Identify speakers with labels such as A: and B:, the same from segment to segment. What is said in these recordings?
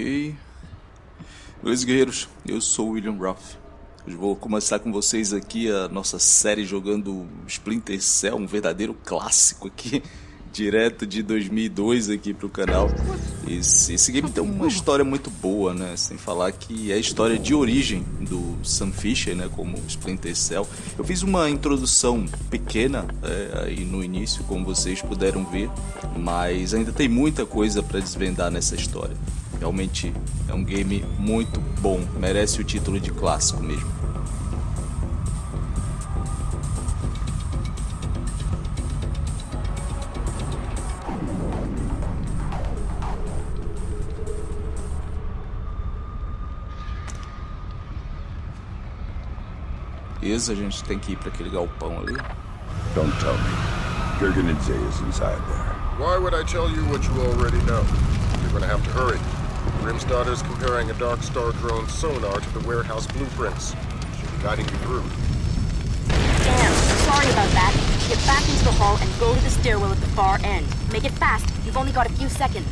A: Ok. Beleza, guerreiros? Eu sou o William Ruff. Hoje vou começar com vocês aqui a nossa série jogando Splinter Cell, um verdadeiro clássico aqui, direto de 2002 aqui pro canal. Esse, esse game tem uma história muito boa, né? Sem falar que é a história de origem do Sam Fisher, né? Como Splinter Cell. Eu fiz uma introdução pequena é, aí no início, como vocês puderam ver, mas ainda tem muita coisa para desvendar nessa história. Realmente é um game muito bom, merece o título de clássico mesmo. Beleza, a gente tem que ir para aquele galpão ali.
B: Don't tell me. Gerganidze is inside there.
C: Why would I tell you what you already know? You're gonna have to hurry. Grimstadter's comparing a Dark Star drone sonar to the warehouse blueprints. She'll be guiding you through.
D: Damn, sorry about that. Get back into the hall and go to the stairwell at the far end. Make it fast. You've only got a few seconds.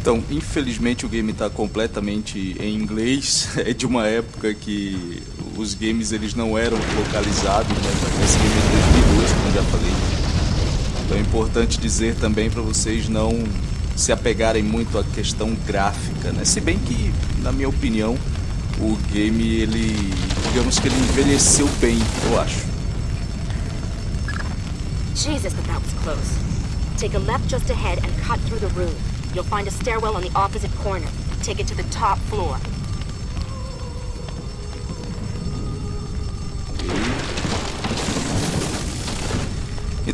A: Então, infelizmente o game está completamente em inglês. É de uma época que os games eles não eram localizados, né? Esse game é de 2002, como já falei. Então é importante dizer também para vocês não se apegarem muito à questão gráfica, né? Se bem que, na minha opinião, o game ele, digamos que ele envelheceu bem, eu acho.
D: Jesus, but that was close. Take a left just ahead and cut through the room. You'll find a stairwell on the opposite corner. Take it to the top floor.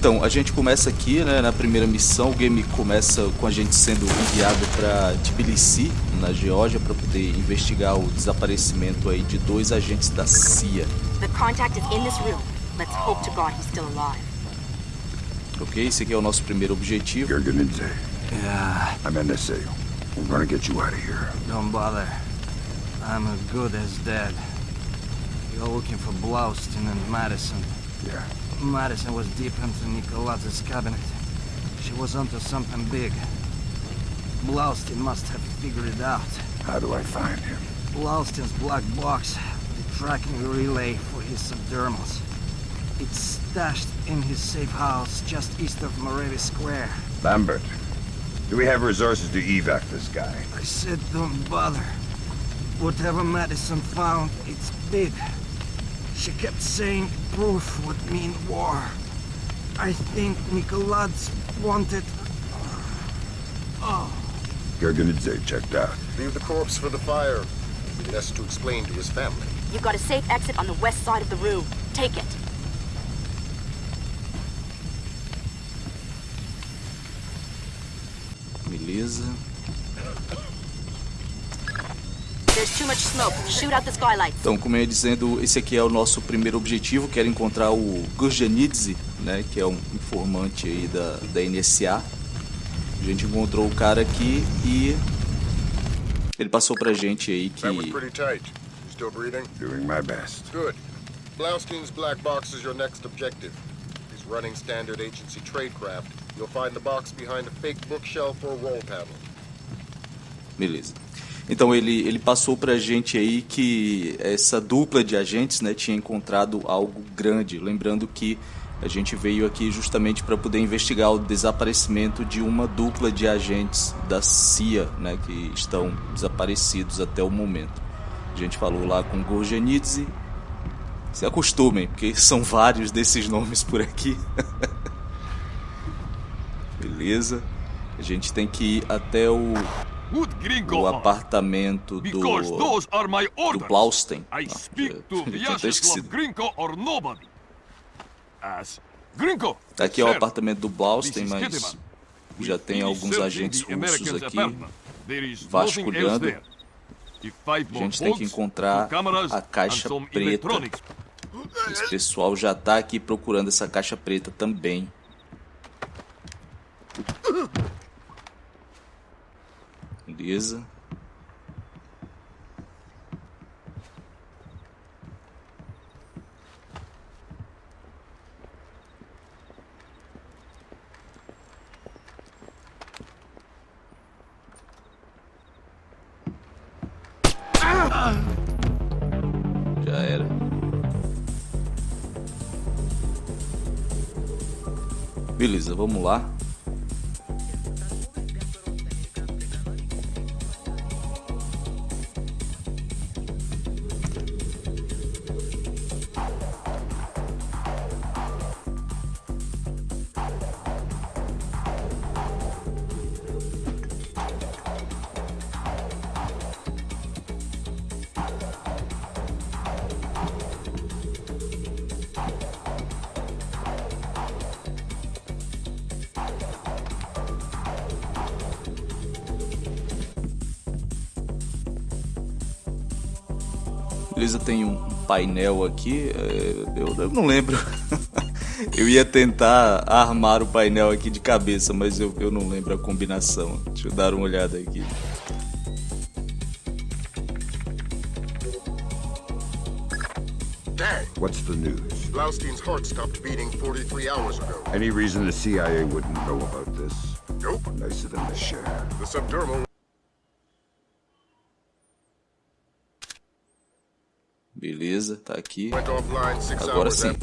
A: Então, a gente começa aqui, né, na primeira missão, o game começa com a gente sendo enviado para Tbilisi, na Geórgia, para poder investigar o desaparecimento aí de dois agentes da CIA.
D: The contact is in this room. Let's hope to God he's still alive.
A: Ok, esse aqui é o nosso primeiro objetivo.
B: Gerganidze,
E: Yeah,
B: I'm NSA. We're gonna get you out of here.
E: don't bother. I'm as good as dead. You're looking for Blaustin and Madison.
B: Yeah.
E: Madison was deep into Nicolaz's cabinet. She was onto something big. Blaustein must have figured it out.
B: How do I find him?
E: Blaustein's black box, the tracking relay for his subdermals. It's stashed in his safe house just east of Morevi Square.
B: Lambert. Do we have resources to evac this guy?
E: I said don't bother. Whatever Madison found, it's big. She kept saying proof would mean war. I think Nicolaz wanted... Oh,
B: Gerganidze checked out.
C: Leave the corpse for the fire. He has to explain to his family.
D: You've got a safe exit on the west side of the room. Take it.
A: Beleza. Então, como eu ia dizendo, esse aqui é o nosso primeiro objetivo, que era encontrar o Gurjanidze, né, que é um informante aí da, da NSA. A gente encontrou o cara aqui e ele passou pra gente aí que
C: That was pretty tight. You still breathing?
B: Doing my best.
C: Good. Blaustein's black box is your next objective. He's running standard agency tradecraft. You'll find the box behind a fake bookshelf or wall panel.
A: Beleza. Então ele, ele passou pra gente aí que essa dupla de agentes né, tinha encontrado algo grande. Lembrando que a gente veio aqui justamente para poder investigar o desaparecimento de uma dupla de agentes da CIA né, que estão desaparecidos até o momento. A gente falou lá com Gorgenidze. Se acostumem, porque são vários desses nomes por aqui. Beleza. A gente tem que ir até o. o apartamento do,
F: Because those are my
A: do. Blaustein.
F: I
A: Ah, eu- tinha até esquecido.
F: Gringo or nobody. As Gringo.
A: Aqui é o apartamento do Blaustein, mas já tem alguns agentes russos aqui. vasculhando. A gente tem que encontrar a caixa preta. Esse pessoal já tá aqui procurando essa caixa preta também. Beleza. Já era. Beleza, vamos lá. Beleza, tem um painel aqui. é, Eu, não lembro. eu ia tentar armar o painel aqui de cabeça, mas eu, eu não lembro a combinação. Deixa eu dar uma olhada aqui.
C: Dang!
B: What's the news?
C: Blaustein's heart stopped beating 43 hours ago.
B: Any reason the CIA wouldn't know about this?
C: Nope.
B: Nice of them to share.
C: The subdermal
A: Beleza, tá aqui. Agora sim.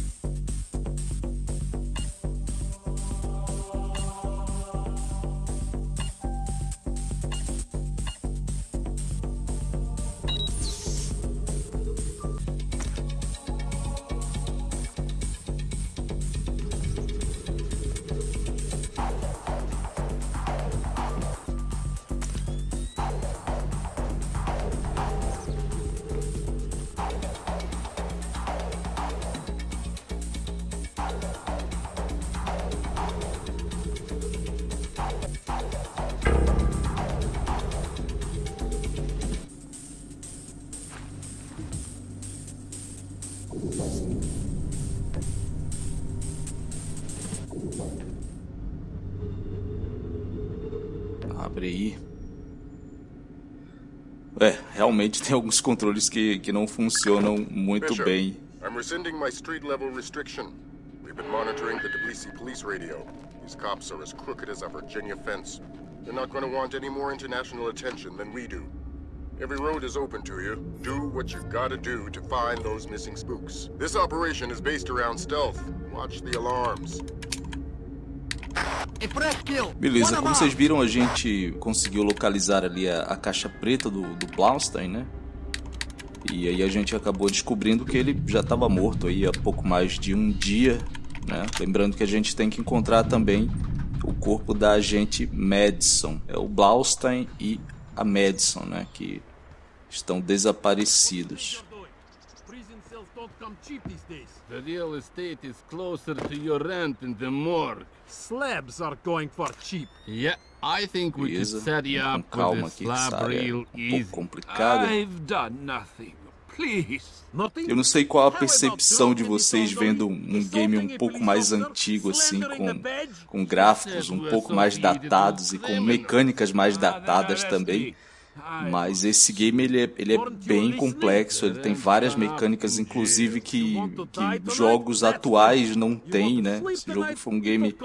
A: Realmente tem alguns controles que, que não funcionam muito
C: Bishop,
A: bem.
C: I'm rescinding my street level restriction. We've been monitoring the Tbilisi police radio. These cops are as crooked as a Virginia fence. They're not going to want any more international attention than we do. Every road is open to you. Do what you gotta do to find those missing spooks. This operation is based around stealth. Watch the alarms.
A: Beleza, como vocês viram, a gente conseguiu localizar ali a, a caixa preta do, do Blaustein, né? E aí a gente acabou descobrindo que ele já estava morto aí há pouco mais de um dia, né? Lembrando que a gente tem que encontrar também o corpo da agente Madison. É o Blaustein e a Madison, né? Que estão desaparecidos.
G: Don't come cheap these days. The real estate is closer to your rent in the morgue. Slabs are going for cheap. Yeah, I think we could
A: Beleza,
G: set you up with a slab
A: é
G: real easy.
A: complicada.
G: I've done nothing. Please. Nothing?
A: Eu não sei qual a percepção de vocês vendo um game um pouco mais antigo assim, com, com gráficos um pouco mais datados e com mecânicas mais datadas também. Mas esse game ele é, ele é bem complexo, ele tem várias mecânicas, inclusive que, que jogos atuais não têm, né? Esse jogo foi um game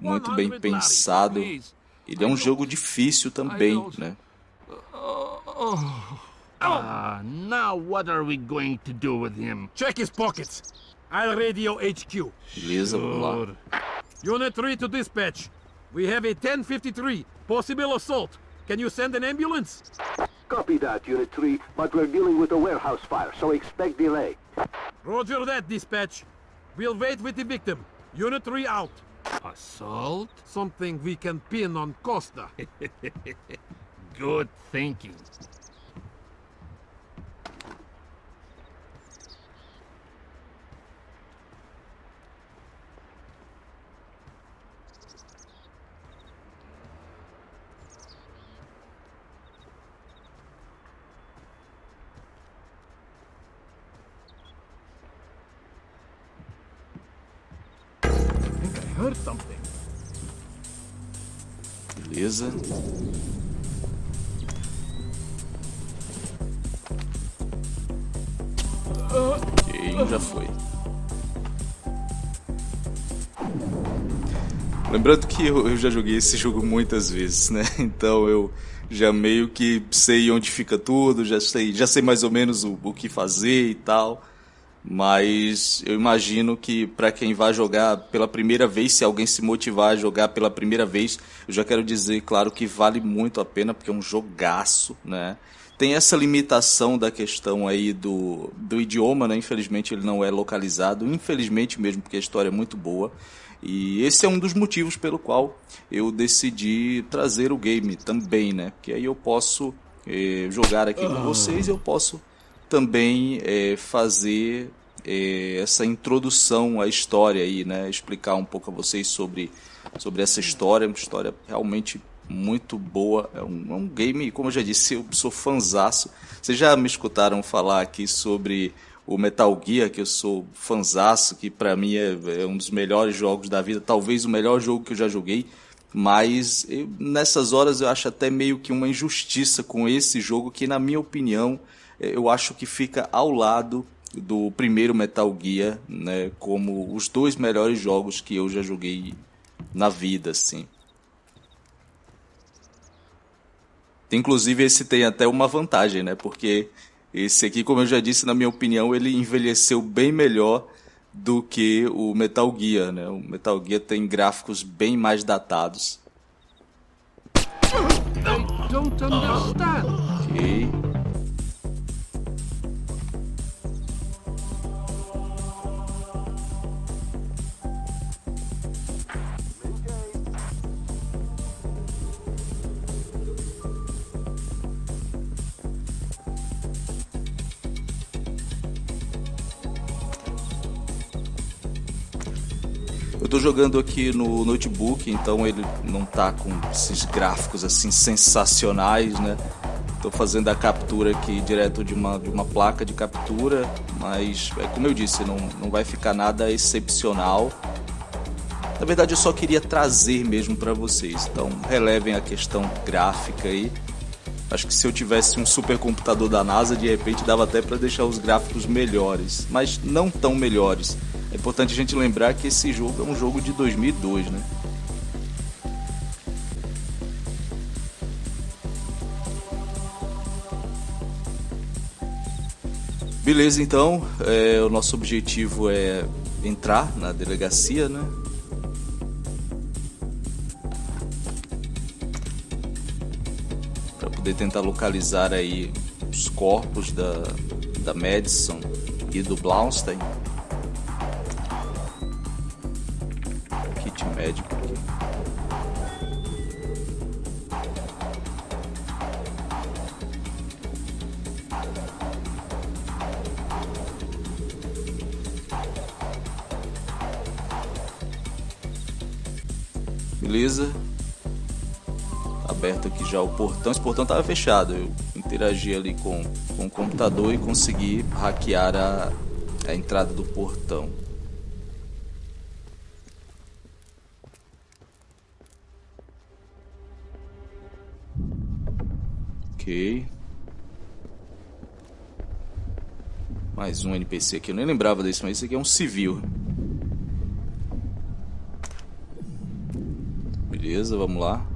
A: muito bem pensado. Ele é um jogo difícil também, né?
G: Ah, now what are we going to do with him?
H: Check his pockets. I'll radio HQ.
A: Beleza, vamos lá.
H: Unit 3 to dispatch. We have a 1053. Possible assault. Can you send an ambulance?
I: Copy that, Unit 3, but we're dealing with a warehouse fire, so expect delay.
H: Roger that, dispatch. We'll wait with the victim. Unit 3 out.
G: Assault?
H: Something we can pin on Costa.
G: Good thinking.
A: Beleza. Ok, já foi. Lembrando que eu, eu já joguei esse jogo muitas vezes, né? Então eu já meio que sei onde fica tudo, já sei, já sei mais ou menos o, o que fazer e tal. Mas eu imagino que para quem vai jogar pela primeira vez, se alguém se motivar a jogar pela primeira vez, eu já quero dizer, claro, que vale muito a pena, porque é um jogaço, né? Tem essa limitação da questão aí do, do idioma, né? Infelizmente ele não é localizado, infelizmente mesmo, porque a história é muito boa. E esse é um dos motivos pelo qual eu decidi trazer o game também, né? Porque aí eu posso eh, jogar aqui com vocês, eu posso também é, fazer essa introdução à história aí, né? Explicar um pouco a vocês sobre, sobre essa história, uma história realmente muito boa. É um, é um game, como eu já disse, eu sou fanzaço. Vocês já me escutaram falar aqui sobre o Metal Gear, que eu sou fanzaço, que para mim é, é, um dos melhores jogos da vida, talvez o melhor jogo que eu já joguei. Mas eu, nessas horas eu acho até meio que uma injustiça com esse jogo, que na minha opinião eu acho que fica ao lado do primeiro Metal Gear, né, como os dois melhores jogos que eu já joguei na vida, assim. Inclusive esse tem até uma vantagem, né, porque esse aqui, como eu já disse, na minha opinião, ele envelheceu bem melhor do que o Metal Gear, né? O Metal Gear tem gráficos bem mais datados.
H: Don't understand.
A: Ok. Jogando aqui no notebook, então ele não tá com esses gráficos assim sensacionais, né? Tô fazendo a captura aqui direto de uma, de uma placa de captura, mas é como eu disse, não, não vai ficar nada excepcional. Na verdade, eu só queria trazer mesmo para vocês. Então, relevem a questão gráfica aí. Acho que se eu tivesse um supercomputador da NASA, de repente dava até para deixar os gráficos melhores, mas não tão melhores. É importante a gente lembrar que esse jogo é um jogo de 2002, né? Beleza, então, é, o nosso objetivo é entrar na delegacia, né? Para poder tentar localizar aí os corpos da, da Madison e do Blaustein. Médico. Beleza. Aberto aqui já o portão. Esse portão estava fechado. Eu interagi ali com, com o computador e consegui hackear a, a entrada do portão. Ok. Mais um NPC aqui. Eu nem lembrava desse, mas esse aqui é um civil. Beleza, vamos lá.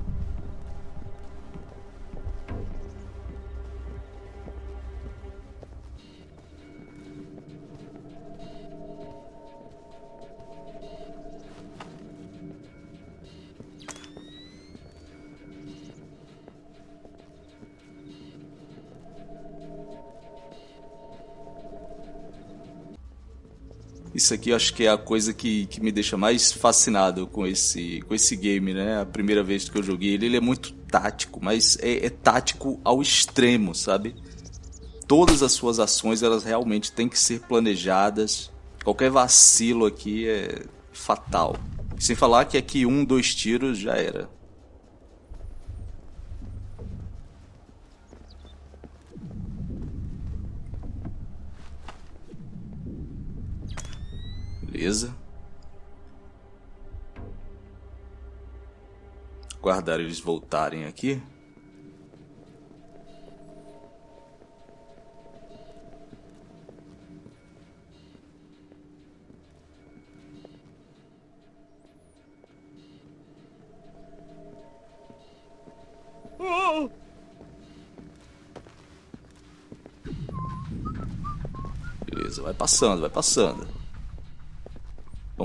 A: Isso aqui acho que é a coisa que, que me deixa mais fascinado com esse, com esse game, né? A primeira vez que eu joguei ele, ele é muito tático, mas é, é tático ao extremo, sabe? Todas as suas ações, elas realmente têm que ser planejadas. Qualquer vacilo aqui é fatal. Sem falar que aqui um, dois tiros já era. Beleza. Guardar eles voltarem aqui. Beleza, vai passando, vai passando.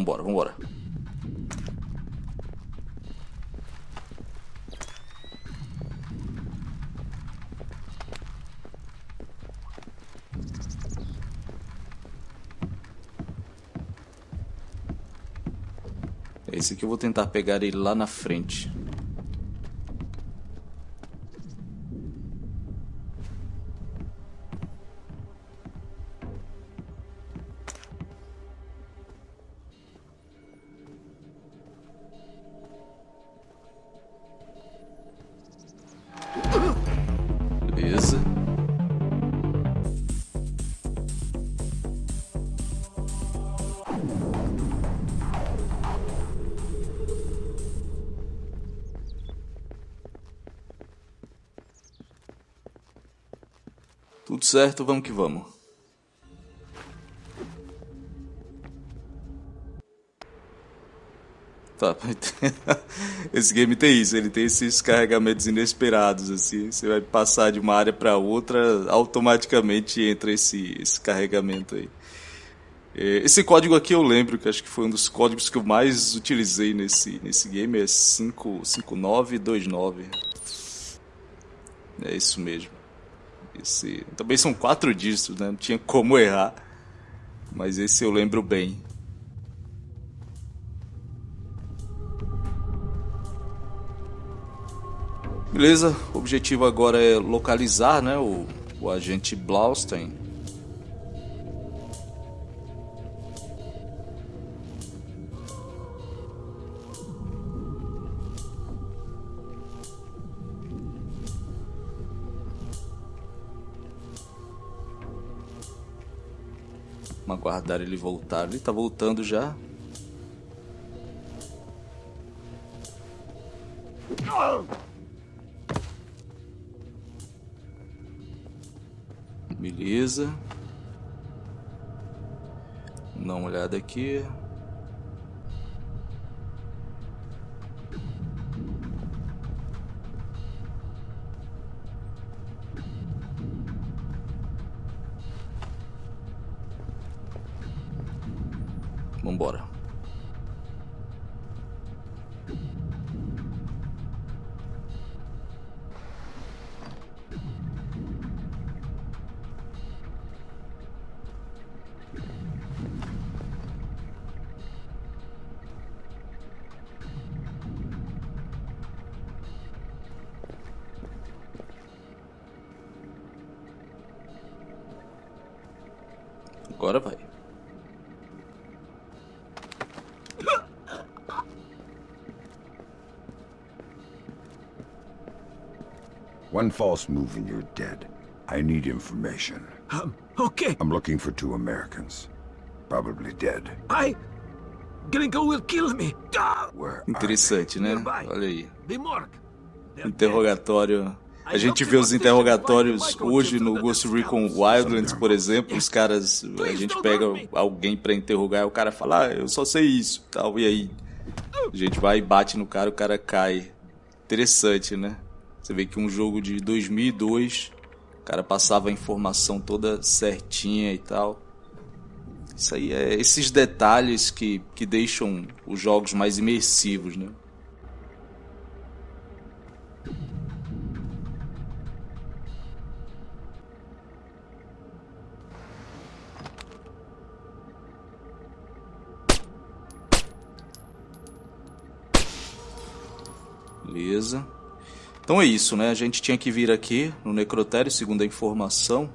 A: Vambora, vambora. Esse aqui eu vou tentar pegar ele lá na frente. Certo, vamos que vamos. Tá, esse game tem isso, ele tem esses carregamentos inesperados, assim, você vai passar de uma área para outra, automaticamente entra esse, esse carregamento aí. É, esse código aqui eu lembro, que acho que foi um dos códigos que eu mais utilizei nesse, nesse game, é 55929. É isso mesmo. Esse, também são quatro dígitos, né? Não tinha como errar. Mas esse eu lembro bem. Beleza, o objetivo agora é localizar né, o, o agente Blaustein. Vamos aguardar ele voltar. Ele tá voltando já. Beleza. Dá uma olhada aqui.
B: One false move and you're dead. I need information.
E: Um, okay.
B: I'm looking for two Americans. Probably dead.
E: I... Gringo will kill me. Ah!
B: Where
A: Interessante, né?
E: Nearby.
A: Olha aí.
E: The morgue. They're
A: Interrogatório. A gente vê os interrogatórios hoje no Ghost Recon Wildlands, por exemplo, os caras, a gente pega alguém pra interrogar, o cara fala, ah, eu só sei isso, tal, e aí a gente vai e bate no cara, o cara cai. Interessante, né? Você vê que um jogo de 2002, o cara passava a informação toda certinha e tal. Isso aí é esses detalhes que, que deixam os jogos mais imersivos, né? Beleza. Então é isso, né? A gente tinha que vir aqui no necrotério, segundo a informação.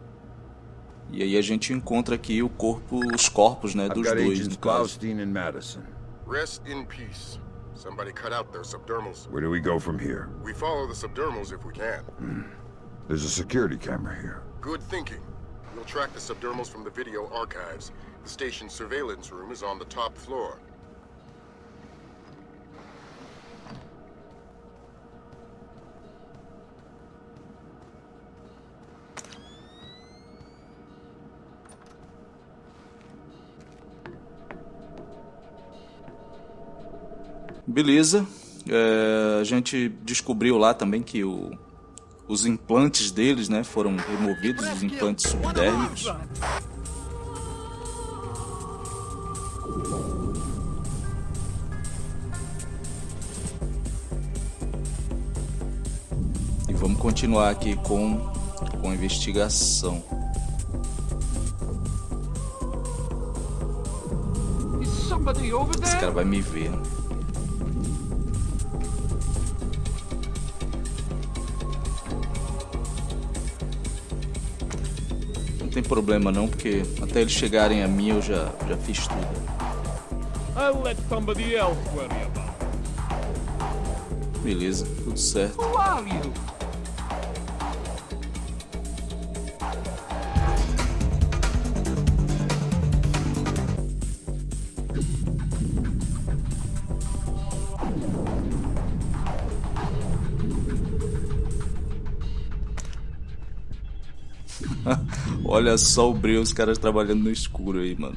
A: E aí a gente encontra aqui o corpo, os corpos, né, dos dois, no caso.
B: And Madison.
C: Rest in peace. Somebody cut out their subdermals.
B: Where do we go from here?
C: We follow the subdermals if we can.
B: There's a security camera here.
C: Good thinking. We'll track the subdermals from the video archives. The station's surveillance room is on the top floor.
A: Beleza. É, a gente descobriu lá também que o, os implantes deles, né, foram removidos, os implantes subdérmicos. E vamos continuar aqui com, com a investigação. Esse cara vai me ver. Né? Tem problema não, porque até eles chegarem a mim eu já, já fiz tudo. I'll let somebody else worry about Beleza, tudo certo. Who are you? Olha só o brilho, os caras trabalhando no escuro aí, mano.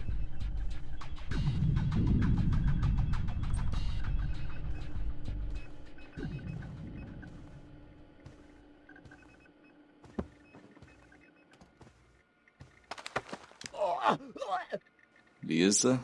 A: Beleza.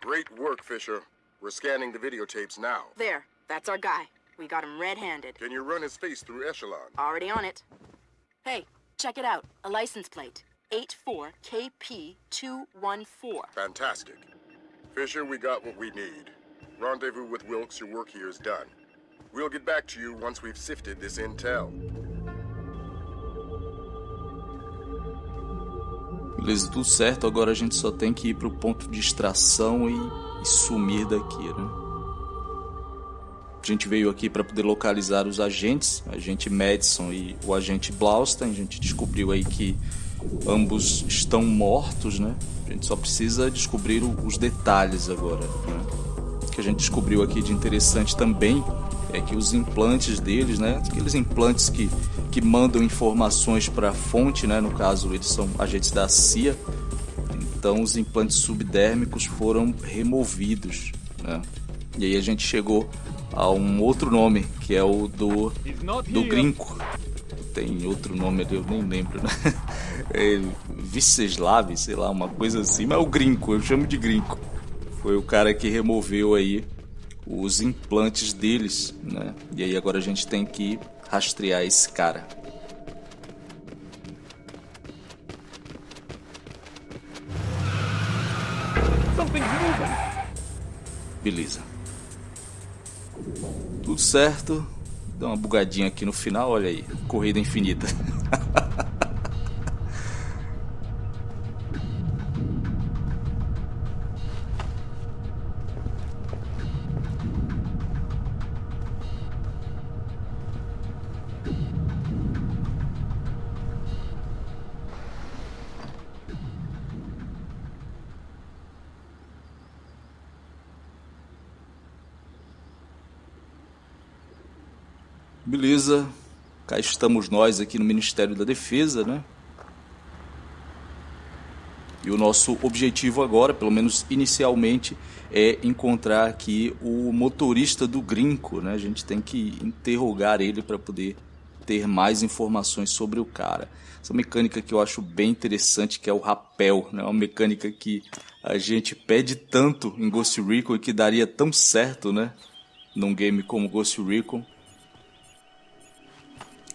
C: Great work, Fisher. We're scanning the videotapes now.
D: There. That's our guy. We got him red-handed.
C: Can you run his face through Echelon?
D: Already on it. Hey, check it out. A license plate. 84KP214.
C: Fantastic. Fisher, we got what we need. Rendezvous with Wilkes, your work here is done. We'll get back to you once we've sifted this intel.
A: Beleza, tudo certo. Agora a gente só tem que ir pro ponto de extração e e sumir daqui, né? A gente veio aqui para poder localizar os agentes, agente Madison e o agente Blaustein. A gente descobriu aí que ambos estão mortos, né? A gente só precisa descobrir os detalhes agora, né? O que a gente descobriu aqui de interessante também é que os implantes deles, né? Aqueles implantes que, que mandam informações para a fonte, né? No caso, eles são agentes da CIA então os implantes subdérmicos foram removidos. Né? E aí a gente chegou a um outro nome, que é o do, do Grinco. Tem outro nome ali, eu nem lembro, né? É Viceslav, sei lá, uma coisa assim, mas é o Grinco, eu chamo de Grinco. Foi o cara que removeu aí os implantes deles, né? E aí agora a gente tem que rastrear esse cara. Beleza. Tudo certo. Dá uma bugadinha aqui no final, olha aí. Corrida infinita. Beleza, cá estamos nós aqui no Ministério da Defesa, né? E o nosso objetivo agora, pelo menos inicialmente, é encontrar aqui o motorista do Grinco, né? A gente tem que interrogar ele para poder ter mais informações sobre o cara. Essa mecânica que eu acho bem interessante, que é o rapel, né? Uma mecânica que a gente pede tanto em Ghost Recon e que daria tão certo, né? Num game como Ghost Recon.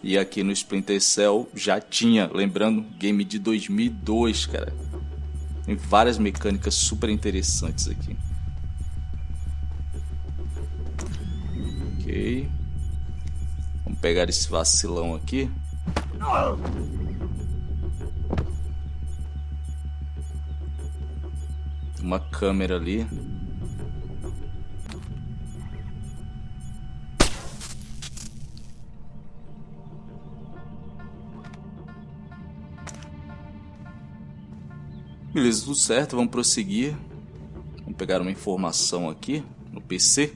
A: E aqui no Splinter Cell já tinha, lembrando, game de 2002, cara. Tem várias mecânicas super interessantes aqui. Ok. Vamos pegar esse vacilão aqui. Uma câmera ali. Beleza, tudo certo, vamos prosseguir. Vamos pegar uma informação aqui no PC.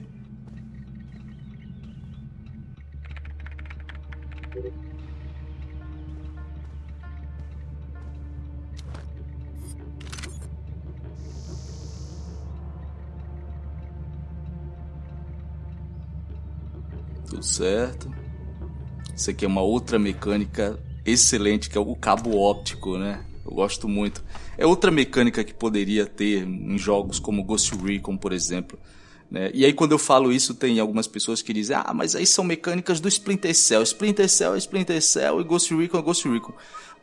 A: Tudo certo. Isso aqui é uma outra mecânica excelente, que é o cabo óptico, né? Eu gosto muito. É outra mecânica que poderia ter em jogos como Ghost Recon, por exemplo. Né? E aí quando eu falo isso, tem algumas pessoas que dizem, ah, mas aí são mecânicas do Splinter Cell. Splinter Cell é Splinter Cell e Ghost Recon é Ghost Recon.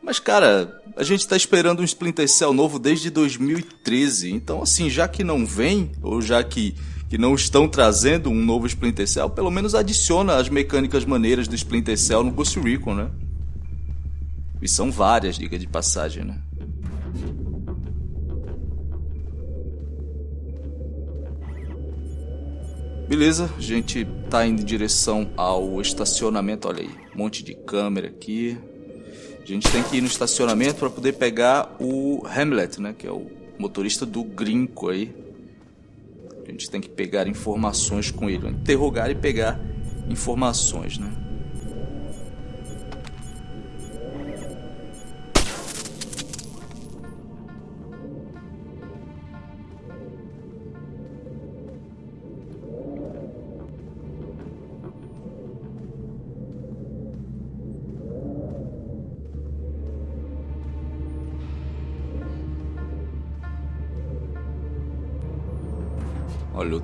A: Mas, cara, a gente tá esperando um Splinter Cell novo desde 2013. Então, assim, já que não vem, ou já que, que não estão trazendo um novo Splinter Cell, pelo menos adiciona as mecânicas maneiras do Splinter Cell no Ghost Recon, né? E são várias, diga de passagem, né? Beleza, a gente tá indo em direção ao estacionamento, olha aí, um monte de câmera aqui. A gente tem que ir no estacionamento para poder pegar o Hamlet, né, que é o motorista do Grinco aí. A gente tem que pegar informações com ele, interrogar e pegar informações, né?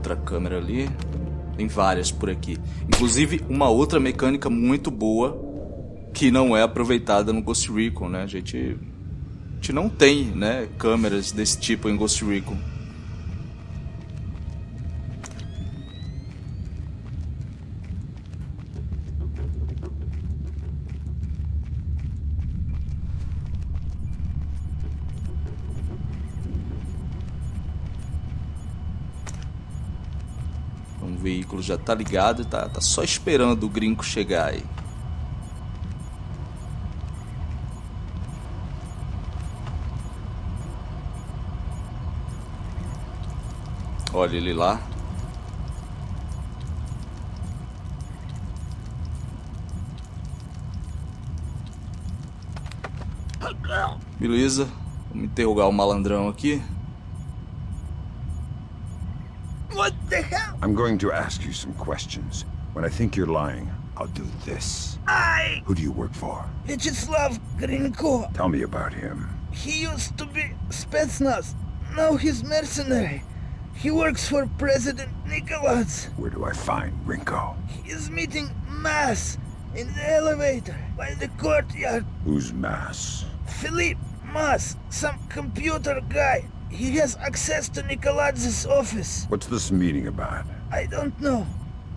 A: Outra câmera ali. Tem várias por aqui. Inclusive uma outra mecânica muito boa que não é aproveitada no Ghost Recon, né? A gente, a gente não tem, né, câmeras desse tipo em Ghost Recon. O veículo já tá ligado e tá, tá só esperando o gringo chegar aí. Olha ele lá. Beleza. Vamos interrogar o malandrão aqui.
B: I'm going to ask you some questions. When I think you're lying, I'll do this.
J: I...
B: Who do you work for?
J: Vyacheslav Grinko.
B: Tell me about him.
J: He used to be Spetsnaz. Now he's mercenary. He works for President Nicholas.
B: Where do I find Rinko?
J: He's meeting Mass in the elevator by the courtyard.
B: Who's Mass?
J: Philippe Mass, some computer guy. He has access to Nikoladz's office.
B: What's this meeting about?
J: I don't know.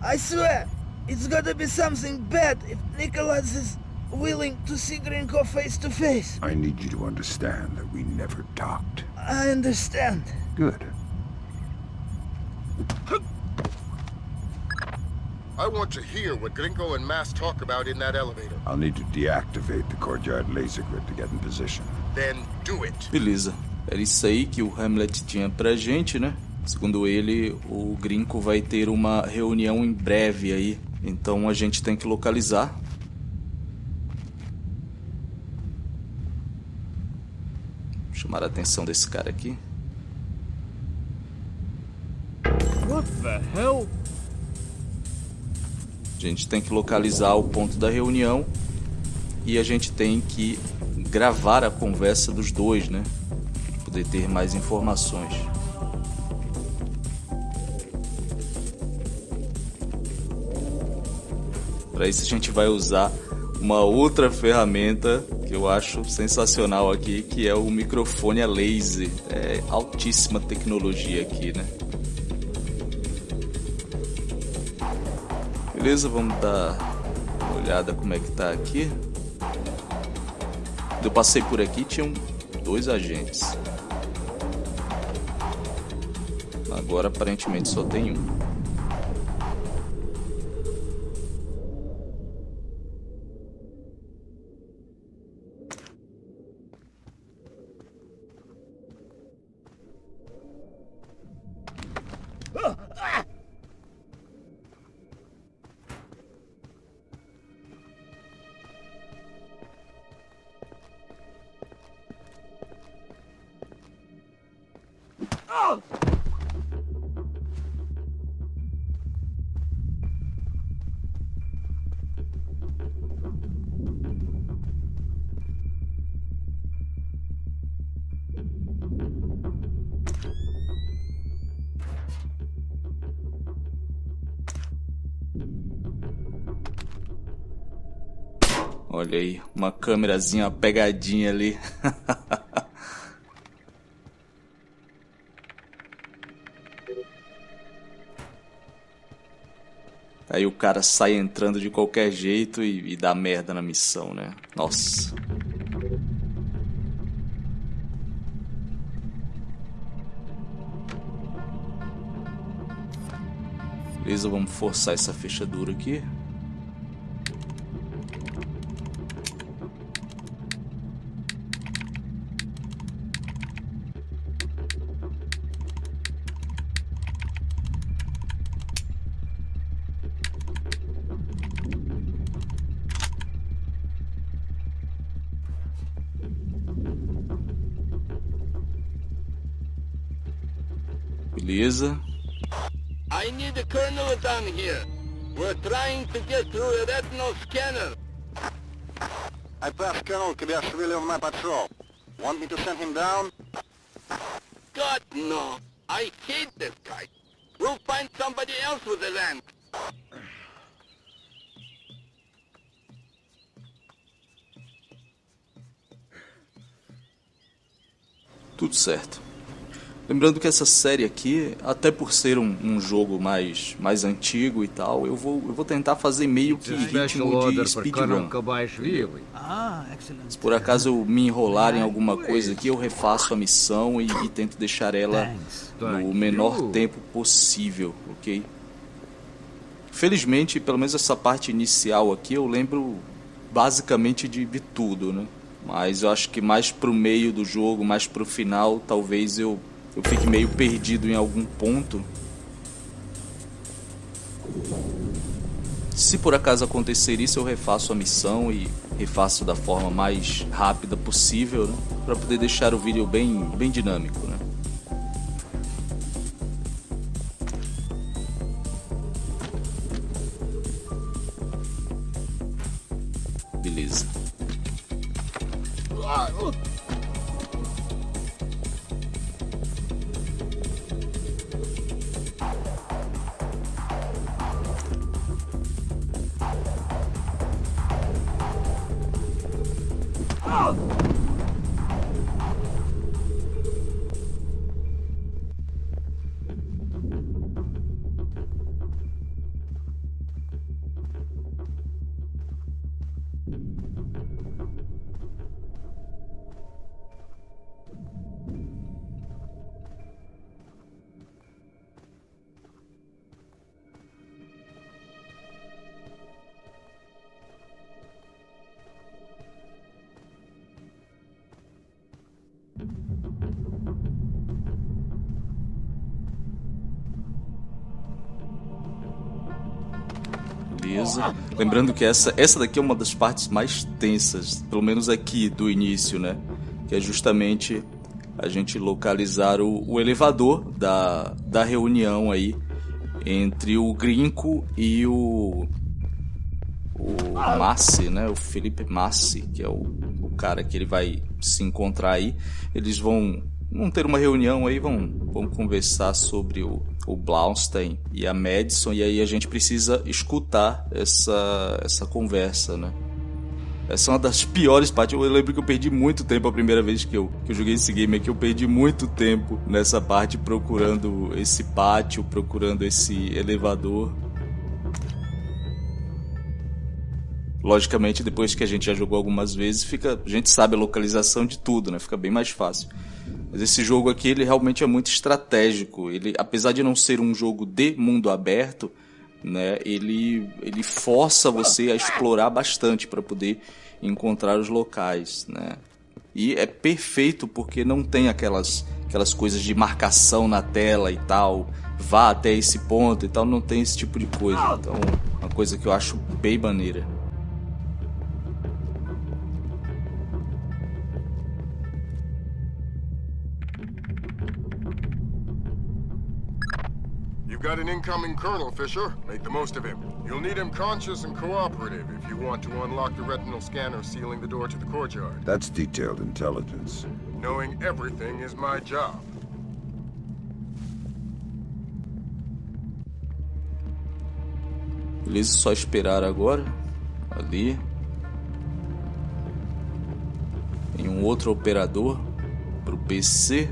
J: I swear, it's gotta be something bad if Nikolaz is willing to see Grinko face to face.
B: I need you to understand that we never talked.
J: I understand.
B: Good.
C: I want to hear what Gringo and Mass talk about in that elevator.
B: I'll need to deactivate the courtyard laser grid to get in position.
C: Then do it.
A: Beleza. Era isso aí que o Hamlet tinha pra gente, né? Segundo ele, o Grinco vai ter uma reunião em breve aí. Então a gente tem que localizar. Chamar a atenção desse cara aqui.
H: What the hell?
A: A gente tem que localizar o ponto da reunião e a gente tem que gravar a conversa dos dois, né? Poder ter mais informações. Para isso a gente vai usar uma outra ferramenta que eu acho sensacional aqui, que é o microfone a laser. É altíssima tecnologia aqui, né? Beleza, vamos dar uma olhada como é que tá aqui. Eu passei por aqui tinham dois agentes. Agora aparentemente só tem um. Olha aí, uma câmerazinha, uma pegadinha ali. Aí o cara sai entrando de qualquer jeito e, e dá merda na missão, né? Nossa. Beleza, vamos forçar essa fechadura aqui.
K: I
L: passed Colonel Kibashvili on my patrol. Want me to send him down?
K: God, no. I hate this guy. We'll find somebody else with the land.
A: Tudo certo. Lembrando que essa série aqui, até por ser um, um, jogo mais, mais antigo e tal, eu vou, eu vou tentar fazer meio que ritmo de speedrun. Se por acaso eu me enrolar em alguma coisa aqui, eu refaço a missão e, e tento deixar ela no menor tempo possível, ok? Felizmente, pelo menos essa parte inicial aqui, eu lembro basicamente de, de tudo, né? Mas eu acho que mais pro meio do jogo, mais pro final, talvez eu eu fique meio perdido em algum ponto. Se por acaso acontecer isso, eu refaço a missão e refaço da forma mais rápida possível, né? Para poder deixar o vídeo bem, bem dinâmico, né? Lembrando que essa, essa daqui é uma das partes mais tensas, pelo menos aqui do início, né? Que é justamente a gente localizar o, o elevador da, da reunião aí entre o Grinco e o o Massi, né? O Felipe Massi, que é o, o cara que ele vai se encontrar aí. Eles vão, vão ter uma reunião aí, vão, vão conversar sobre o, o Blaustein e a Madison, e aí a gente precisa escutar essa, essa conversa, né? Essa é uma das piores partes. Eu lembro que eu perdi muito tempo a primeira vez que eu, que eu joguei esse game aqui. Eu perdi muito tempo nessa parte procurando esse pátio, procurando esse elevador. Logicamente, depois que a gente já jogou algumas vezes, fica, a gente sabe a localização de tudo, né? Fica bem mais fácil. Mas esse jogo aqui, ele realmente é muito estratégico. Ele, apesar de não ser um jogo de mundo aberto, né? Ele, ele força você a explorar bastante para poder encontrar os locais, né? E é perfeito porque não tem aquelas aquelas coisas de marcação na tela e tal, vá até esse ponto e tal, não tem esse tipo de coisa. Então, uma coisa que eu acho bem maneira.
C: You've got an incoming colonel, Fisher. Make the most of him. You'll need him conscious and cooperative if you want to unlock the retinal scanner sealing the door to the courtyard.
B: That's detailed intelligence.
C: Knowing everything is my job.
A: Beleza, só esperar agora. Ali. Tem um outro operador para o PC.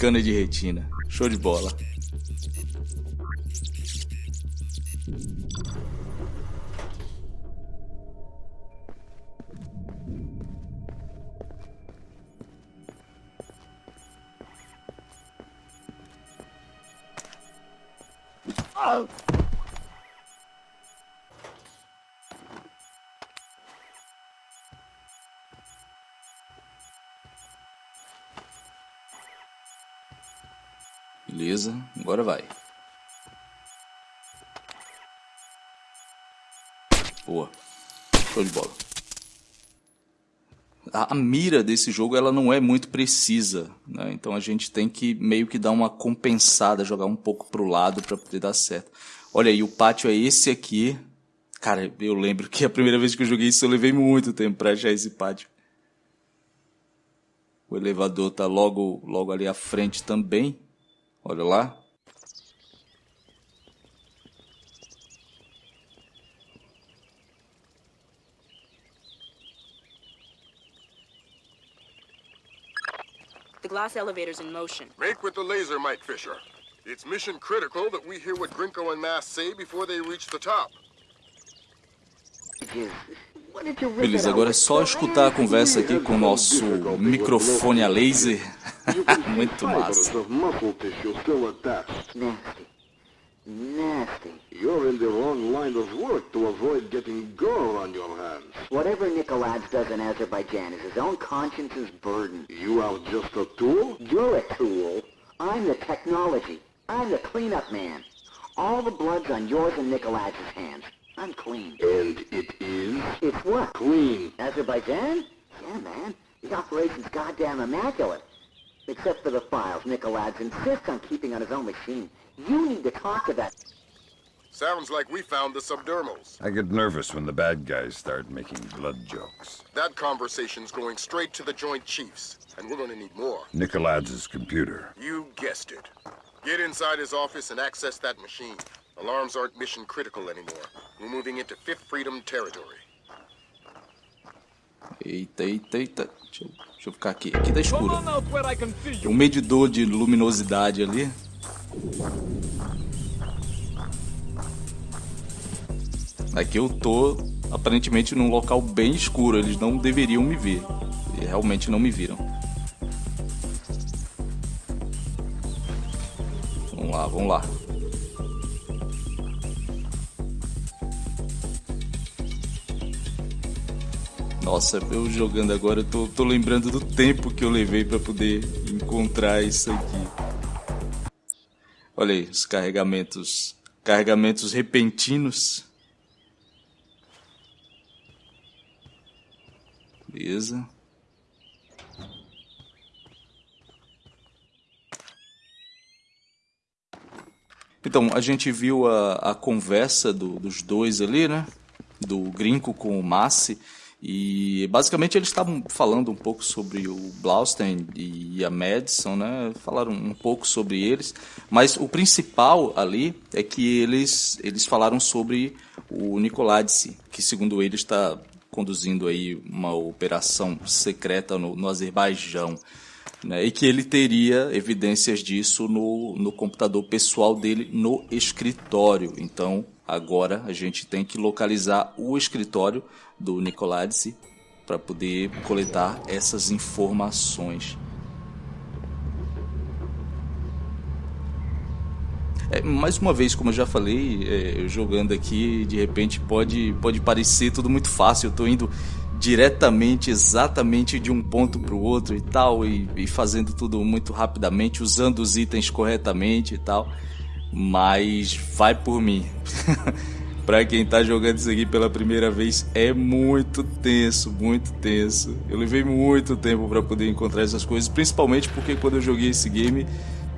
A: Scanner de retina. Show de bola. Agora vai. Boa. Show de bola. A, a, mira desse jogo ela não é muito precisa, né? então a gente tem que meio que dar uma compensada, jogar um pouco pro lado para poder dar certo. Olha aí, o pátio é esse aqui. Cara, eu lembro que a primeira vez que eu joguei isso eu levei muito tempo para achar esse pátio. O elevador tá logo, logo ali à frente também. Olha lá.
D: Glass elevator's in motion.
C: Make with the laser, Mike Fisher. It's mission critical that we hear what Grinko and Mass say before they reach the top.
A: Beleza, agora é só escutar a conversa aqui com o nosso microfone a laser. Muito massa.
I: Nasty. You're in the wrong line of work to avoid getting gore on your hands.
M: Whatever Nikolads does in Azerbaijan is his own conscience's burden.
I: You are just a tool?
M: You're a tool. I'm the technology. I'm the cleanup man. All the blood's on yours and Nikolads' hands. I'm clean.
I: And it is?
M: It's what?
I: Clean.
M: Azerbaijan? Yeah, man. The operation's goddamn immaculate. Except for the files Nikolads insists on keeping on his own machine. You need to talk to that...
C: Sounds like we found the subdermals.
B: I get nervous when the bad guys start making blood jokes.
C: That conversation's going straight to the Joint Chiefs, and we're gonna need more.
B: Nikolads' computer.
C: You guessed it. Get inside his office and access that machine. Alarms aren't mission critical anymore. We're moving into Fifth Freedom territory.
A: Eita, eita, eita. Deixa eu, deixa eu ficar aqui. Aqui tá escuro. Tem um medidor de luminosidade ali. Aqui eu tô aparentemente num local bem escuro. Eles não deveriam me ver. E realmente não me viram. Vamos lá, vamos lá. Nossa, eu jogando agora, eu tô, tô lembrando do tempo que eu levei para poder encontrar isso aqui. Olha aí, os carregamentos. Carregamentos repentinos. Beleza. Então, a gente viu a, a conversa do, dos dois ali, né? Do Grinco com o Massi. E basicamente eles estavam falando um pouco sobre o Blaustein e a Madison, né? Falaram um pouco sobre eles, mas o principal ali é que eles eles falaram sobre o Nikolaidze, que segundo eles está conduzindo aí uma operação secreta no, no Azerbaijão. Né, e que ele teria evidências disso no, no computador pessoal dele no escritório. Então, agora a gente tem que localizar o escritório do Nicoladice para poder coletar essas informações. É, mais uma vez, como eu já falei, é, jogando aqui, de repente pode, pode parecer tudo muito fácil. Eu estou indo diretamente, exatamente de um ponto para o outro e tal, e, e, fazendo tudo muito rapidamente, usando os itens corretamente e tal. Mas vai por mim. pra quem tá jogando isso aqui pela primeira vez, é muito tenso, muito tenso. Eu levei muito tempo para poder encontrar essas coisas, principalmente porque quando eu joguei esse game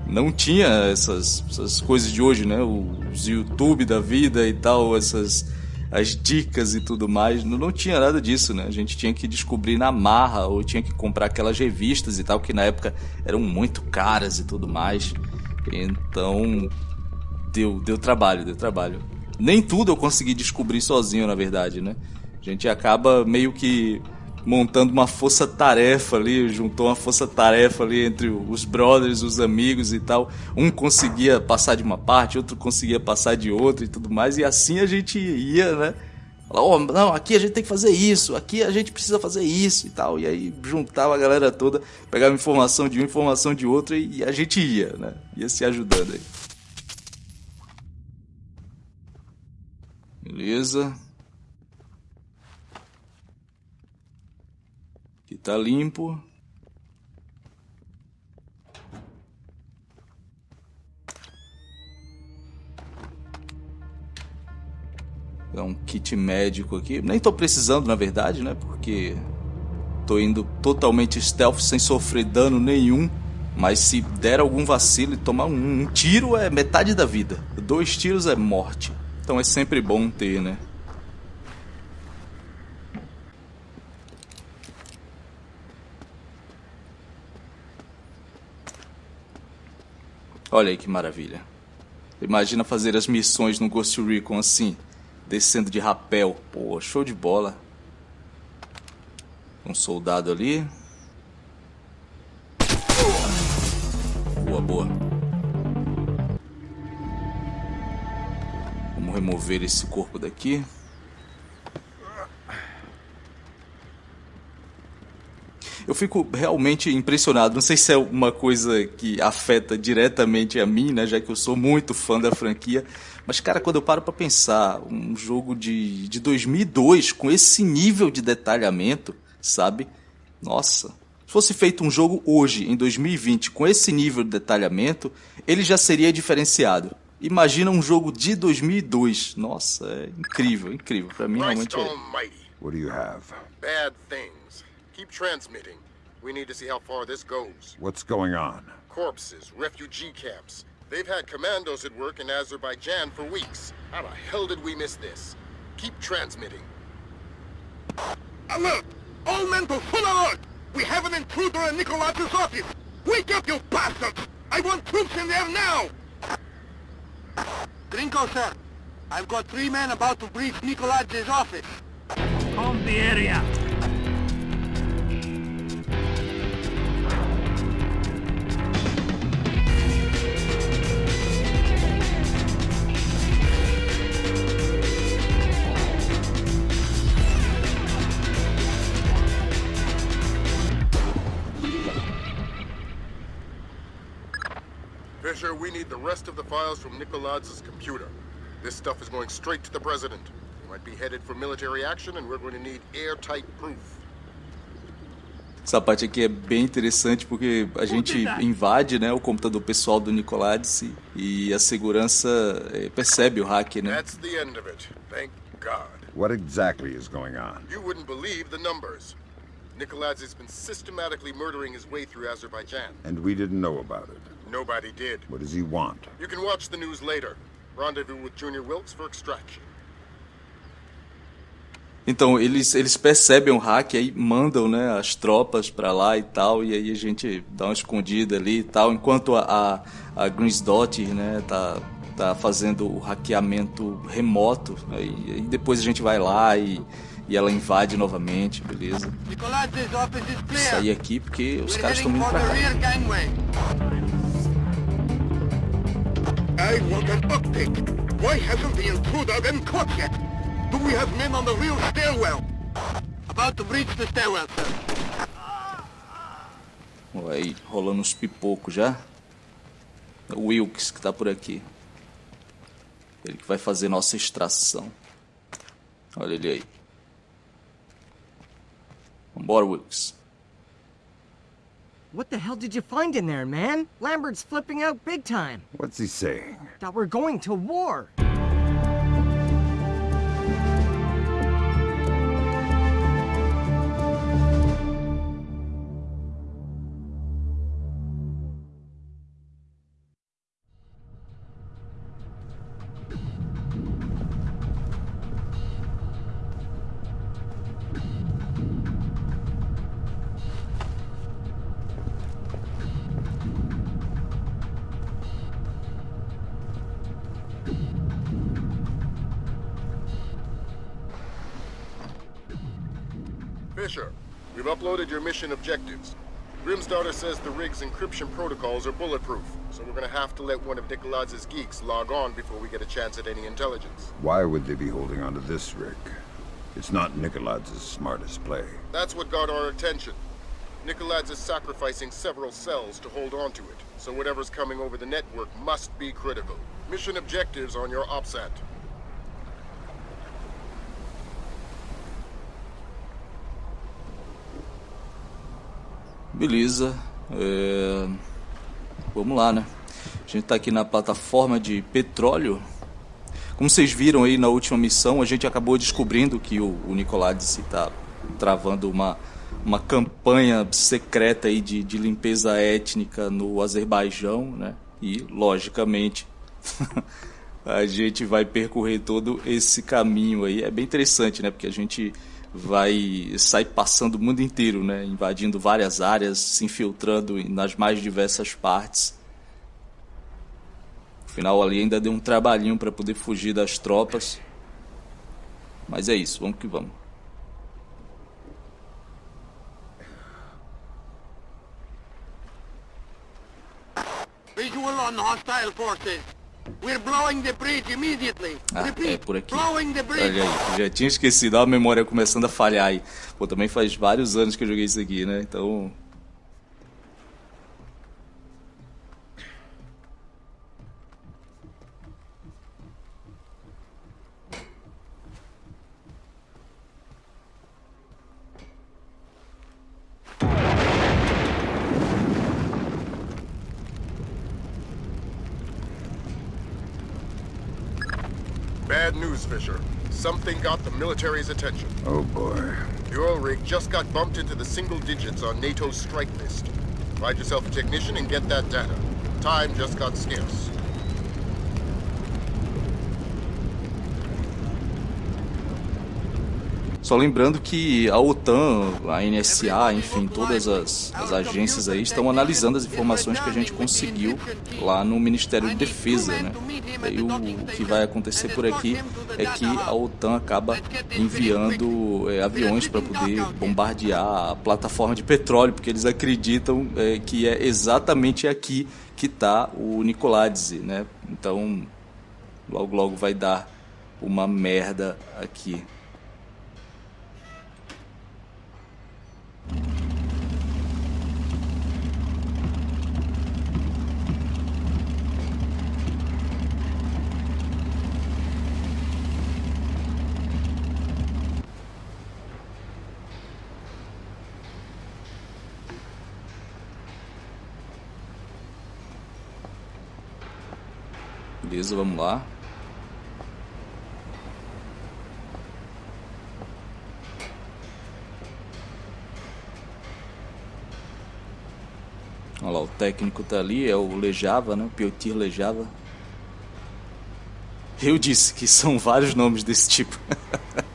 A: não tinha essas, essas coisas de hoje, né? Os YouTube da vida e tal, essas as dicas e tudo mais. Não, não tinha nada disso, né? A gente tinha que descobrir na marra ou tinha que comprar aquelas revistas e tal, que na época eram muito caras e tudo mais. Então, deu, deu trabalho, deu trabalho. Nem tudo eu consegui descobrir sozinho, na verdade, né? A gente acaba meio que montando uma força-tarefa ali, juntou uma força-tarefa ali entre os brothers, os amigos e tal. Um conseguia passar de uma parte, outro conseguia passar de outra e tudo mais, e assim a gente ia, né? oh, não, aqui a gente tem que fazer isso, aqui a gente precisa fazer isso e tal. E aí juntava a galera toda, pegava informação de uma, informação de outra e a gente ia, né? Ia se ajudando aí. Beleza. Aqui tá limpo. É um kit médico aqui. Nem tô precisando, na verdade, né? Porque tô indo totalmente stealth, sem sofrer dano nenhum. Mas se der algum vacilo e tomar um, um tiro é metade da vida. Dois tiros é morte. Então é sempre bom ter, né? Olha aí que maravilha. Imagina fazer as missões no Ghost Recon assim, descendo de rapel. Pô, show de bola. Um soldado ali. Boa, boa. Vamos remover esse corpo daqui. Eu fico realmente impressionado. Não sei se é uma coisa que afeta diretamente a mim, né? Já que eu sou muito fã da franquia. Mas, cara, quando eu paro para pensar, um jogo de, de 2002 com esse nível de detalhamento, sabe? Nossa. Se fosse feito um jogo hoje, em 2020, com esse nível de detalhamento, ele já seria diferenciado. Imagina um jogo de 2002. Nossa, é incrível, incrível. Para mim realmente é.
B: What do you have?
C: Bad things. Keep transmitting. We need to see how far this goes.
B: What's going on?
C: Corpses, refugee camps. They've had commandos at work in Azerbaijan for weeks. How the hell did we miss this? Keep transmitting.
K: Alert! All men to full alert! We have an intruder in Nikolaj's office! Wake up, you bastards! I want troops in there now! Grinko, sir. I've got three men about to breach Nikolaj's office.
E: Calm the area.
C: Need the rest of the files from Nikoladz's computer. This stuff is going straight to the President. He might be headed for military action and we're going to need airtight proof.
A: Essa parte aqui é bem interessante porque a gente invade né, o computador pessoal do Nicolades e a segurança eh, percebe o hack, né?
C: That's the end of it. Thank God.
B: What exactly is going on?
C: You wouldn't believe the numbers. Nikoladz's has been systematically murdering his way through Azerbaijan.
B: And we didn't know about it.
C: Nobody did.
B: What does he want?
C: You can watch the news later. Rendezvous with Junior Wilkes for extraction.
A: Então, eles, eles percebem o hack aí mandam né, as tropas para lá e tal, e aí a gente dá uma escondida ali e tal, enquanto a, a, a Greensdottir né, tá, tá fazendo o hackeamento remoto, né, e, e depois a gente vai lá e, e ela invade novamente, beleza? Sair aqui porque os caras estão indo pra cá.
K: I want an update. Why hasn't the intruder been caught yet? Do we have men on the real stairwell? About to breach the stairwell, sir.
A: Olha aí, rolando uns pipocos já. É o Wilkes que tá por aqui. Ele que vai fazer nossa extração. Olha ele aí. Vambora, Wilkes.
E: What the hell did you find in there, man? Lambert's flipping out big time.
B: What's he saying?
E: That we're going to war.
C: Mission objectives. Grimsdaughter says the rig's encryption protocols are bulletproof, so we're gonna have to let one of Nikolaz's geeks log on before we get a chance at any intelligence.
B: Why would they be holding onto this rig? It's not Nikolaz's smartest play.
C: That's what got our attention. Nikolaz is sacrificing several cells to hold on to it, so whatever's coming over the network must be critical. Mission objectives on your OPSAT.
A: Beleza. É... Vamos lá, né? A gente está aqui na plataforma de petróleo. Como vocês viram aí na última missão, a gente acabou descobrindo que o, o Nicolades está travando uma, uma campanha secreta aí de, de limpeza étnica no Azerbaijão, né? E, logicamente, a gente vai percorrer todo esse caminho aí. É bem interessante, né? Porque a gente vai sair passando o mundo inteiro, né? Invadindo várias áreas, se infiltrando nas mais diversas partes. No final ali ainda deu um trabalhinho para poder fugir das tropas. Mas é isso, vamos que vamos.
K: Visual on hostile forces. We're blowing the bridge immediately.
A: Ah,
K: Repeat,
A: é por aqui.
K: blowing the bridge.
A: Olha aí, já tinha esquecido, a memória começando a falhar aí. Pô, também faz vários anos que eu joguei isso aqui, né? Então.
C: Bad news, Fisher. Something got the military's attention.
B: Oh boy.
C: The oil rig just got bumped into the single digits on NATO's strike list. Find yourself a technician and get that data. Time just got scarce.
A: Só lembrando que a OTAN, a NSA, enfim, todas as, as agências aí estão analisando as informações que a gente conseguiu lá no Ministério de Defesa, né? Aí o, que vai acontecer por aqui é que a OTAN acaba enviando é, aviões para poder bombardear a plataforma de petróleo, porque eles acreditam é, que é exatamente aqui que está o Nicoladze, né? Então, logo logo vai dar uma merda aqui. Beleza, vamos lá. Olha lá, o técnico tá ali, é o Lejava, né? O Piotir Lejava. Eu disse que são vários nomes desse tipo.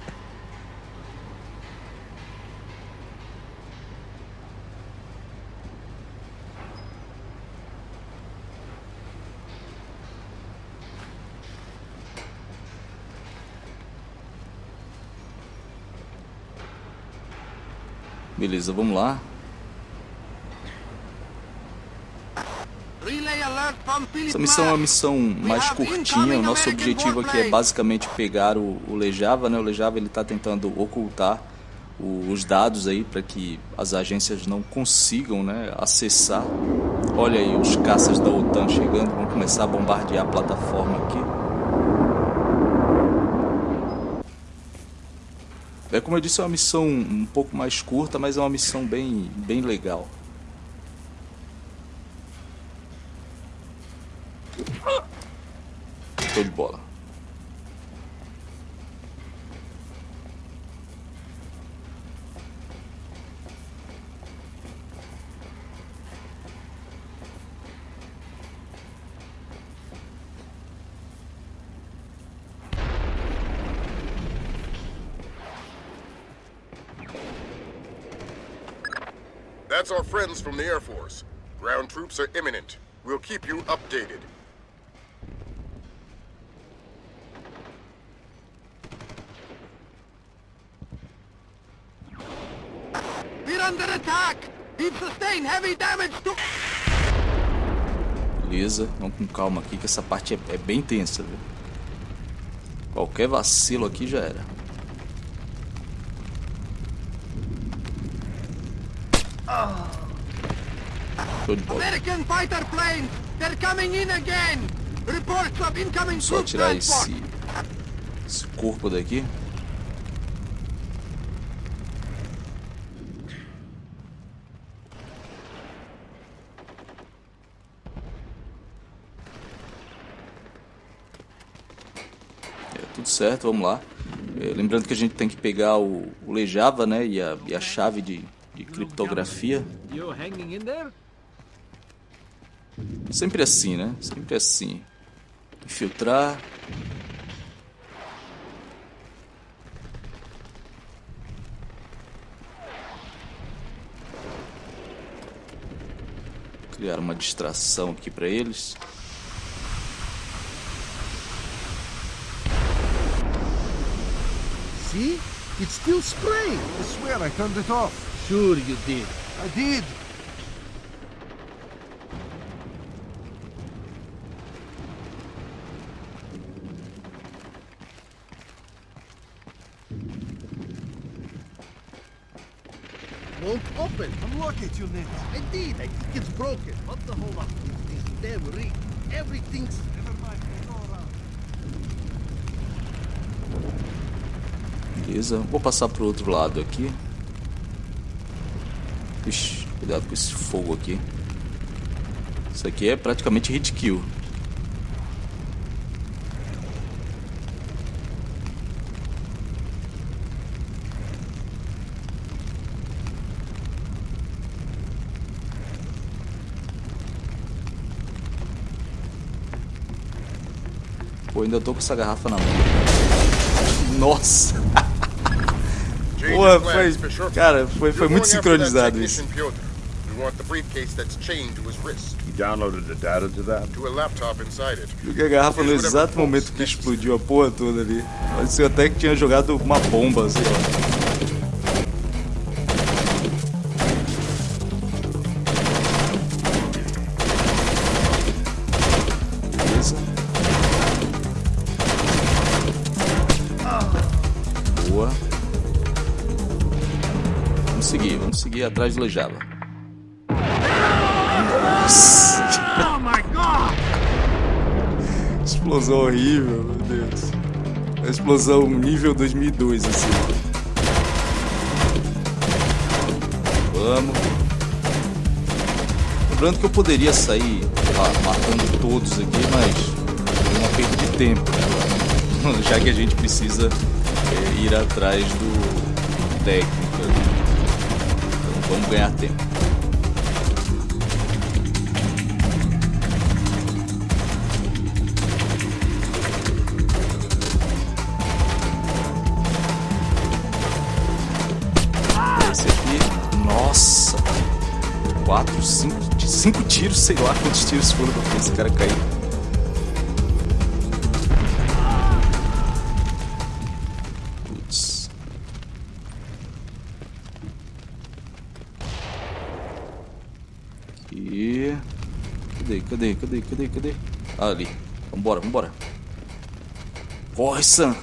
A: Beleza, vamos lá. Essa missão é uma missão mais curtinha. O nosso objetivo aqui é basicamente pegar o, o Lejava, né? O Lejava ele está tentando ocultar o- os dados aí para que as agências não consigam, né, acessar. Olha aí os caças da OTAN chegando, vão começar a bombardear a plataforma aqui. É como eu disse, é uma missão um pouco mais curta, mas é uma missão bem, bem legal. Show de bola.
C: From the Air Force. Ground troops are imminent. We'll keep you updated.
K: We're under attack! We've sustained heavy damage to...
A: Beleza, vamos com calma aqui que essa parte é, é bem tensa, viu? Qualquer vacilo aqui já era. Show de bola.
K: American fighter planes! They're coming in again! Reports of incoming
A: Só tirar esse, esse corpo daqui. É, tudo certo, vamos lá. É, lembrando que a gente tem que pegar o, o Lejava, né, e a, e a chave de, de criptografia.
H: You hanging in there?
A: Sempre assim, né? Sempre assim. Infiltrar. Criar uma distração aqui para eles.
E: See? It's still spraying. I swear I turned it off.
G: Sure you did.
E: I did.
K: Open!
E: Unlock it, you ninja.
K: I think it's broken! What the hold on? This is damn rigged! Everything's...
E: Never mind, I go around.
A: Beleza. Vou passar pro outro lado aqui. Ixi, cuidado com esse fogo aqui. Isso aqui é praticamente hit kill. Ainda tô com essa garrafa na mão. Nossa! Pô, foi, cara, foi, foi muito sincronizado isso.
C: We want the briefcase that's chained to his wrist.
B: You downloaded the data to that?
C: To a laptop inside it.
A: Joguei a garrafa no exato momento que explodiu a porra toda ali. Parecia até que tinha jogado uma bomba, assim, ó. Atrás do Lejava. Nossa!
K: Oh my god!
A: Explosão horrível, meu Deus. Uma explosão nível 2002, assim. Vamos. Lembrando que eu poderia sair lá, matando todos aqui, mas é uma perda de tempo, né? Já que a gente precisa é, ir atrás do técnico. Vamos ganhar tempo. Esse aqui, nossa, quatro, cinco, cinco tiros, sei lá quantos tiros foram pra esse cara cair. Cadê, cadê, cadê, cadê? Ah, ali. Vambora, vambora. Corre, Sam.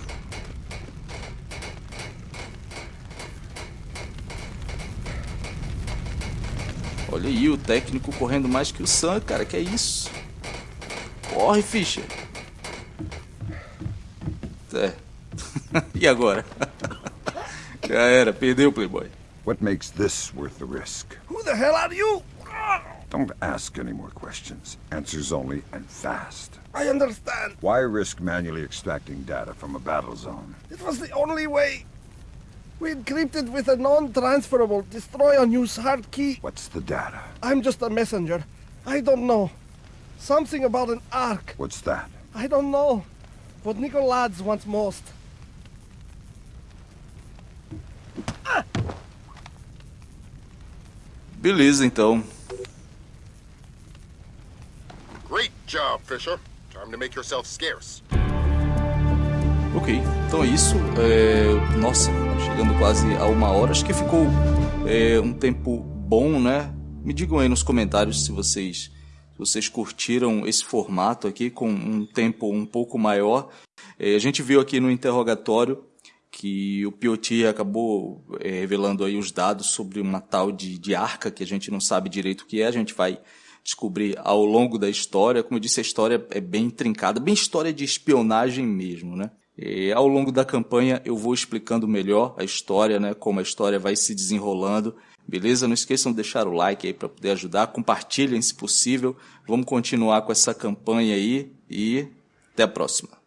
A: Olha aí o técnico correndo mais que o Sam, cara, que é isso? Corre, Fischer. É. e agora? Já era, perdeu o Playboy.
B: What makes this worth the risk?
E: Who the hell are you?
B: Don't ask any more questions. Answers only and fast.
E: I understand.
B: Why risk manually extracting data from a battle zone?
E: It was the only way. We encrypted with a non-transferable destroy unused hard key.
B: What's the data?
E: I'm just a messenger. I don't know. Something about an ark.
B: What's that?
E: I don't know. What Nicolads wants most.
A: Beleza, então.
C: Job, Fisher. Time to make yourself scarce.
A: Ok, então é isso. É, Nossa, chegando quase a uma hora. Acho que ficou é, um tempo bom, né? Me digam aí nos comentários se vocês, se vocês curtiram esse formato aqui com um tempo um pouco maior. É, a gente viu aqui no interrogatório que o Pioti acabou é, revelando aí os dados sobre uma tal de, de arca que a gente não sabe direito o que é. A gente vai descobrir ao longo da história. Como eu disse, a história é bem trincada, bem história de espionagem mesmo, né? E ao longo da campanha eu vou explicando melhor a história, né, como a história vai se desenrolando. Beleza? Não esqueçam de deixar o like aí para poder ajudar, compartilhem se possível. Vamos continuar com essa campanha aí e até a próxima.